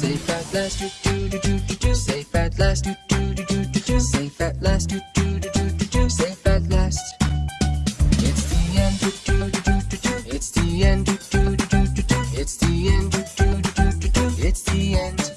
Safe at last, do do do do do do. Safe at last, do do do do do do. Safe at last, do do do do do do. Safe at last. It's the end, do do do do do do. It's the end, do do do do do do. It's the end, do do do do do do. It's the end.